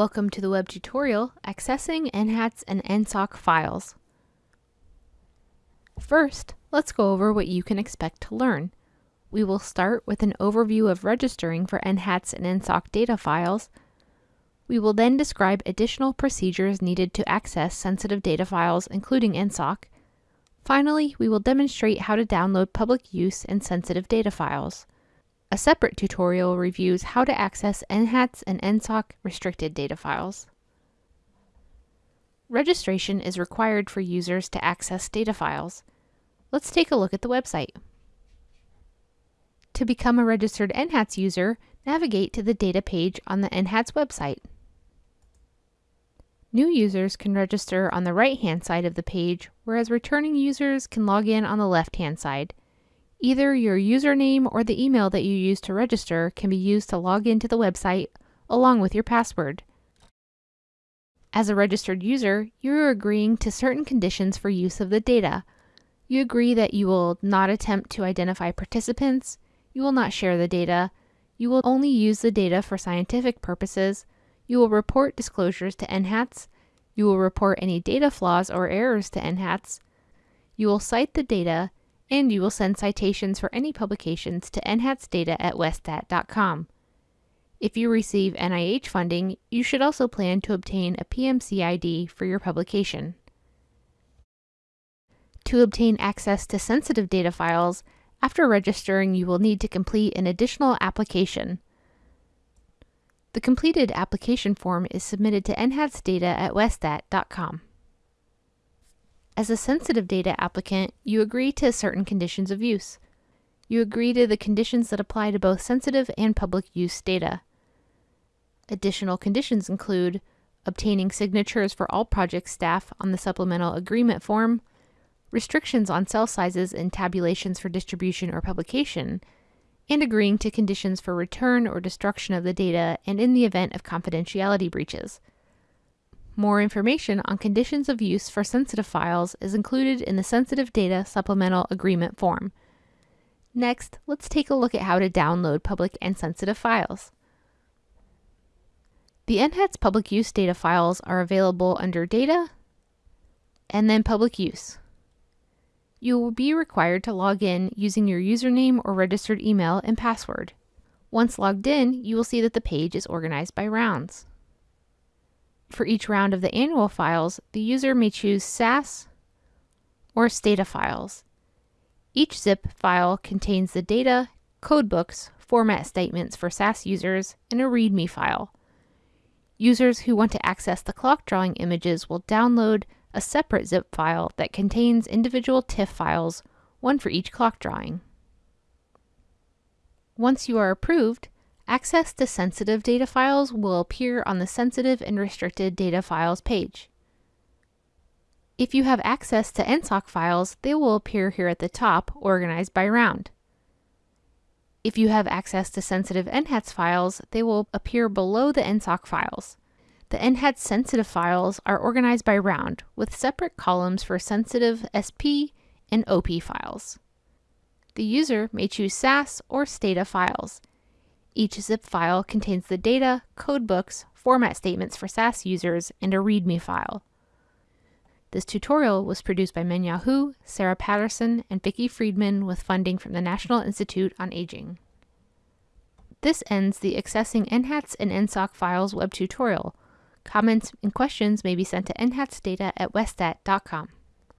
Welcome to the web tutorial accessing NHATS and NSOC files. First, let's go over what you can expect to learn. We will start with an overview of registering for NHATS and NSOC data files. We will then describe additional procedures needed to access sensitive data files, including NSOC. Finally, we will demonstrate how to download public use and sensitive data files. A separate tutorial reviews how to access NHATS and NSOC restricted data files. Registration is required for users to access data files. Let's take a look at the website. To become a registered NHATS user, navigate to the data page on the NHATS website. New users can register on the right-hand side of the page, whereas returning users can log in on the left-hand side. Either your username or the email that you use to register can be used to log into the website along with your password. As a registered user, you are agreeing to certain conditions for use of the data. You agree that you will not attempt to identify participants, you will not share the data, you will only use the data for scientific purposes, you will report disclosures to NHATS, you will report any data flaws or errors to NHATS, you will cite the data, and you will send citations for any publications to nhatsdata at westat.com. If you receive NIH funding, you should also plan to obtain a PMC ID for your publication. To obtain access to sensitive data files, after registering you will need to complete an additional application. The completed application form is submitted to nhatsdata at westat.com. As a sensitive data applicant, you agree to certain conditions of use. You agree to the conditions that apply to both sensitive and public use data. Additional conditions include obtaining signatures for all project staff on the supplemental agreement form, restrictions on cell sizes and tabulations for distribution or publication, and agreeing to conditions for return or destruction of the data and in the event of confidentiality breaches. More information on conditions of use for sensitive files is included in the Sensitive Data Supplemental Agreement form. Next, let's take a look at how to download public and sensitive files. The NHATS public use data files are available under Data and then Public Use. You will be required to log in using your username or registered email and password. Once logged in, you will see that the page is organized by rounds. For each round of the annual files, the user may choose SAS or Stata files. Each zip file contains the data, codebooks, format statements for SAS users, and a README file. Users who want to access the clock drawing images will download a separate zip file that contains individual TIFF files, one for each clock drawing. Once you are approved, Access to sensitive data files will appear on the Sensitive and Restricted Data Files page. If you have access to NSOC files, they will appear here at the top, organized by round. If you have access to sensitive NHATS files, they will appear below the NSOC files. The NHATS sensitive files are organized by round, with separate columns for sensitive SP and OP files. The user may choose SAS or STATA files. Each zip file contains the data, codebooks, format statements for SAS users, and a README file. This tutorial was produced by Mengya Hu, Sarah Patterson, and Vicki Freedman with funding from the National Institute on Aging. This ends the Accessing NHATS and NSOC Files web tutorial. Comments and questions may be sent to nhatsdata at westat.com.